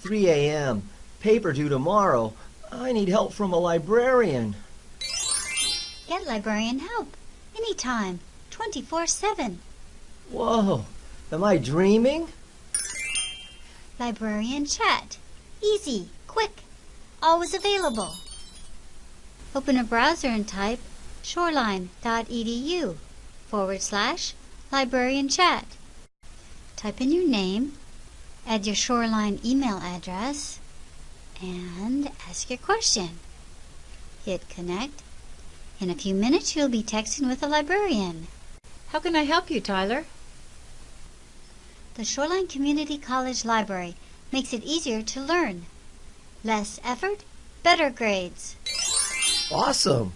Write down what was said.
3 a.m. Paper due tomorrow. I need help from a librarian. Get librarian help anytime, 24 7. Whoa, am I dreaming? Librarian chat. Easy, quick, always available. Open a browser and type shoreline.edu forward slash librarian chat. Type in your name, add your Shoreline email address, and ask your question. Hit connect. In a few minutes, you'll be texting with a librarian. How can I help you, Tyler? The Shoreline Community College Library makes it easier to learn. Less effort, better grades. Awesome.